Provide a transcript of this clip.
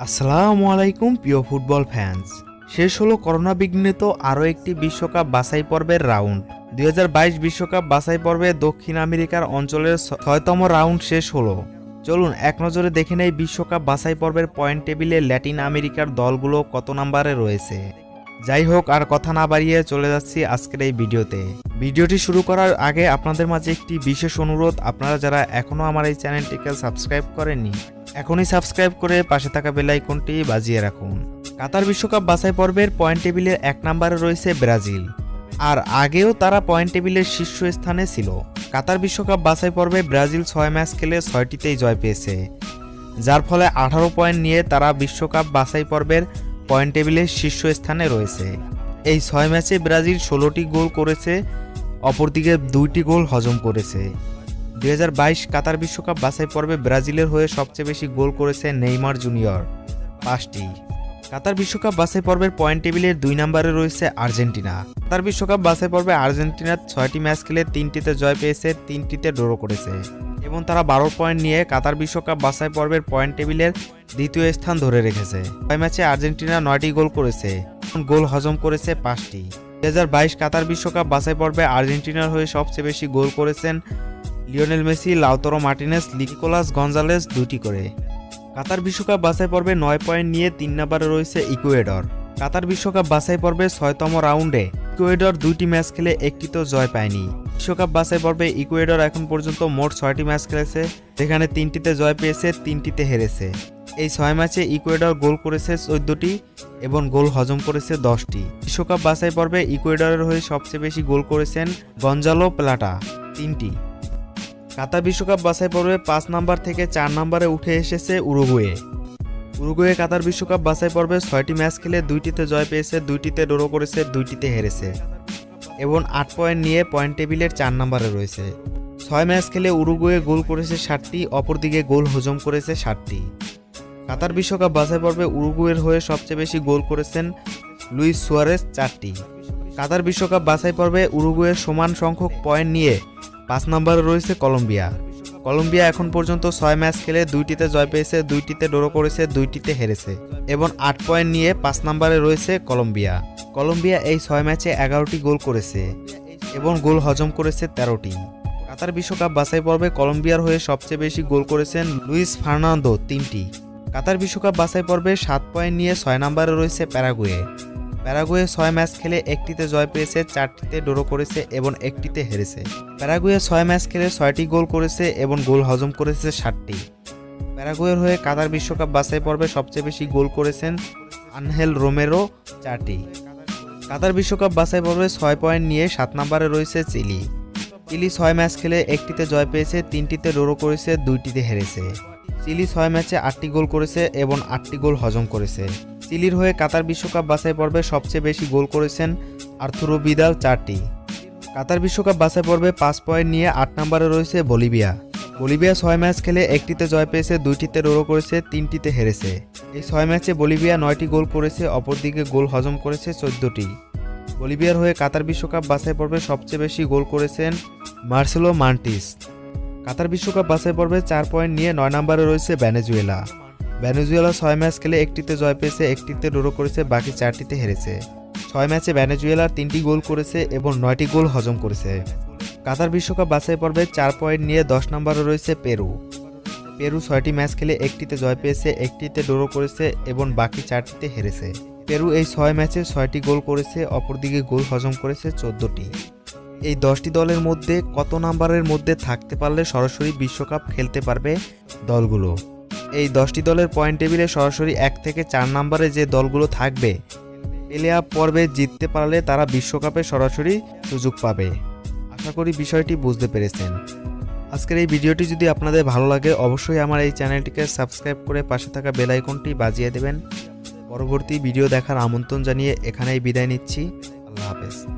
আসসালামু আলাইকুম, প্রিয় ফুটবল ফ্যান্স। শেষ হলো করোনা বিঘ্নিত আরও একটি বিশ্বকাপ বাছাই পর্বের রাউন্ড। দুই বিশ্বকাপ বাছাই পর্বে দক্ষিণ আমেরিকার অঞ্চলের ছয়তম রাউন্ড শেষ হলো। চলুন, এক নজরে দেখে নেই বিশ্বকাপ বাছাই পর্বের পয়েন্ট টেবিলে ল্যাটিন আমেরিকার দলগুলো কত নাম্বারে রয়েছে। যাই হোক, আর কথা না বাড়িয়ে চলে যাচ্ছি আজকের এই ভিডিওতে। ভিডিওটি শুরু করার আগে আপনাদের মাঝে একটি বিশেষ অনুরোধ। আপনারা যারা এখনও আমার এই চ্যানেলটিকে সাবস্ক্রাইব করেননি এখনই সাবস্ক্রাইব করে পাশে থাকা বেল আইকনটি বাজিয়ে রাখুন। কাতার বিশ্বকাপ বাছাই পর্বের পয়েন্ট টেবিলের এক নম্বরে রয়েছে ব্রাজিল। আর আগেও তারা পয়েন্ট টেবিলের শীর্ষ স্থানে ছিল। কাতার বিশ্বকাপ বাছাই পর্বে ব্রাজিল ছয় ম্যাচ খেলে ছয়টিতেই জয় পেয়েছে। যার ফলে আঠারো পয়েন্ট নিয়ে তারা বিশ্বকাপ বাছাই পর্বের পয়েন্ট টেবিলের শীর্ষ স্থানে রয়েছে। এই ছয় ম্যাচে ব্রাজিল ষোলোটি গোল করেছে, অপরদিকে দুইটি গোল হজম করেছে। দুই হাজার বাইশ কাতার বিশ্বকাপ বাছাই পর্বে ব্রাজিলের হয়ে সবচেয়ে বেশি গোল করেছে নেইমার জুনিয়র। পাঁচটি। কাতার বিশ্বকাপ বাছাই পর্বের পয়েন্ট টেবিলের দুই নম্বরে রয়েছে আর্জেন্টিনা। কাতার বিশ্বকাপ বাছাই পর্বে আর্জেন্টিনার ছয়টি ম্যাচ খেলে তিনটিতে জয় পেয়েছে, তিনটিতে ড্র করেছে। এবং তারা বারো পয়েন্ট নিয়ে কাতার বিশ্বকাপ বাছাই পর্বের পয়েন্ট টেবিলের দ্বিতীয় স্থান ধরে রেখেছে। ছয় ম্যাচে আর্জেন্টিনা নয়টি গোল করেছে গোল হজম করেছে পাঁচটি। দুই হাজার বাইশ কাতার বিশ্বকাপ বাছাই পর্বে আর্জেন্টিনার হয়ে সবচেয়ে বেশি গোল করেছেন Lionel Messi, Lautaro Martinez Nicolas Gonzalez দুটি করে। কাতার বিশ্বকাপ বাছাই পর্বে নয় পয়েন্ট নিয়ে তিন নম্বরে রয়েছে ইকুয়েডর। কাতার বিশ্বকাপ বাছাই পর্বে ছয়তম রাউন্ডে ইকুয়েডর দুইটি ম্যাচ খেলে একটিতেও জয় পায়নি। বিশ্বকাপ বাছাই পর্বে ইকুয়েডর এখন পর্যন্ত মোট ছয়টি ম্যাচ খেলেছে, যেখানে তিনটিতে জয় পেয়েছে, তিনটিতে হেরেছে। এই ছয় ম্যাচে ইকুয়েডর গোল করেছে চোদ্দটি এবং গোল হজম করেছে দশটি। বিশ্বকাপ বাছাই পর্বে ইকুয়েডরের হয়ে সবচেয়ে বেশি গোল করেছেন গঞ্জালো প্লাটা, তিনটি। কাতার বিশ্বকাপ বাছাই পর্বে পাঁচ নাম্বার থেকে চার নম্বরে উঠে এসেছে উরুগুয়ে। উরুগুয়ে কাতার বিশ্বকাপ বাছাই পর্বে ছয়টি ম্যাচ খেলে দুইটিতে জয় পেয়েছে, দুইটিতে ড্র করেছে, দুইটিতে হেরেছে। এবং আট পয়েন্ট নিয়ে পয়েন্ট টেবিলের চার নম্বরে রয়েছে। ছয় ম্যাচ খেলে উরুগুয়ে গোল করেছে ষাটটি, অপরদিকে গোল হজম করেছে ষাটটি। কাতার বিশ্বকাপ বাছাই পর্বে উরুগুয়ের হয়ে সবচেয়ে বেশি গোল করেছেন লুইস সুয়ারেস চারটি। কাতার বিশ্বকাপ বাছাই পর্বে উরুগুয়ের সমান সংখ্যক পয়েন্ট নিয়ে পাঁচ নম্বরে রয়েছে কলম্বিয়া। কলম্বিয়া এখন পর্যন্ত ছয় ম্যাচ খেলে দুইটিতে জয় পেয়েছে, দুইটিতে ড্র করেছে, দুইটিতে হেরেছে এবং আট পয়েন্ট নিয়ে পাঁচ নম্বরে রয়েছে কলম্বিয়া। কলম্বিয়া এই ছয় ম্যাচে এগারোটি গোল করেছে এবং গোল হজম করেছে তেরোটি। কাতার বিশ্বকাপ বাছাই পর্বে কলম্বিয়ার হয়ে সবচেয়ে বেশি গোল করেছেন লুইস ফার্নান্দো তিনটি। কাতার বিশ্বকাপ বাছাই পর্বে সাত পয়েন্ট নিয়ে ছয় নম্বরে রয়েছে প্যারাগুয়ে। প্যারাগুয়ে ছয় ম্যাচ খেলে একটিতে জয় পেয়েছে, চারটিতে ড্র করেছে এবং একটিতে হেরেছে। প্যারাগুয়ে ছয় ম্যাচ খেলে ছয়টি গোল করেছে এবং গোল হজম করেছে ষাটটি প্যারাগুয়ের হয়ে কাতার বিশ্বকাপ বাছাই পর্বে সবচেয়ে বেশি গোল করেছেন আনহেল রোমেরো, চারটি। কাতার বিশ্বকাপ বাছাই পর্বে ছয় পয়েন্ট নিয়ে সাত নম্বরে রয়েছে চিলি। চিলি ছয় ম্যাচ খেলে একটিতে জয় পেয়েছে, তিনটিতে ড্র করেছে, দুইটিতে হেরেছে। চিলি ছয় ম্যাচে আটটি গোল করেছে এবং আটটি গোল হজম করেছে। চিলির হয়ে কাতার বিশ্বকাপ বাছাই পর্বে সবচেয়ে বেশি গোল করেছেন আর্থুরো বিদাল চারটি। কাতার বিশ্বকাপ বাছাই পর্বে পাঁচ পয়েন্ট নিয়ে আট নম্বরে রয়েছে বলিভিয়া। বলিভিয়া ছয় ম্যাচ খেলে একটিতে জয় পেয়েছে, দুইটিতে ড্র করেছে, তিনটিতে হেরেছে। এই ছয় ম্যাচে বলিভিয়া নয়টি গোল করেছে, অপরদিকে গোল হজম করেছে চোদ্দটি। বলিভিয়ার হয়ে কাতার বিশ্বকাপ বাছাই পর্বে সবচেয়ে বেশি গোল করেছেন মার্সেলো মান্টিস। কাতার বিশ্বকাপ বাছাই পর্বে চার পয়েন্ট নিয়ে নয় নম্বরে রয়েছে ভ্যানেজুয়েলা ভ্যানেজুয়েলা ছয় ম্যাচ খেলে একটিতে জয় পেয়েছে, একটিতে ড্র করেছে, বাকি চারটিতে হেরেছে। ছয় ম্যাচে ভ্যানেজুয়েলার তিনটি গোল করেছে এবং নয়টি গোল হজম করেছে। কাতার বিশ্বকাপ বাছাই পর্বে চার পয়েন্ট নিয়ে দশ নম্বরে রয়েছে পেরু। পেরু ছয়টি ম্যাচ খেলে একটিতে জয় পেয়েছে, একটিতে ড্র করেছে এবং বাকি চারটিতে হেরেছে। পেরু এই ছয় ম্যাচে ছয়টি গোল করেছে, অপরদিকে গোল হজম করেছে চোদ্দটি। এই দশটি দলের মধ্যে কত নাম্বারের মধ্যে থাকতে পারলে সরাসরি বিশ্বকাপ খেলতে পারবে দলগুলো? এই দশটি দলের পয়েন্ট টেবিলে সরাসরি এক থেকে চার নম্বরে যে দলগুলো থাকবে, প্লে অফ পর্বে জিততে পারলে তারা বিশ্বকাপে সরাসরি সুযোগ পাবে। আশা করি বিষয়টি বুঝতে পেরেছেন। আজকের এই ভিডিওটি যদি আপনাদের ভালো লাগে, অবশ্যই আমার এই চ্যানেলটিকে সাবস্ক্রাইব করে পাশে থাকা বেল আইকনটি বাজিয়ে দেবেন। পরবর্তী ভিডিও দেখার আমন্ত্রণ জানিয়ে এখানেই বিদায় নিচ্ছি। আল্লাহ হাফেজ।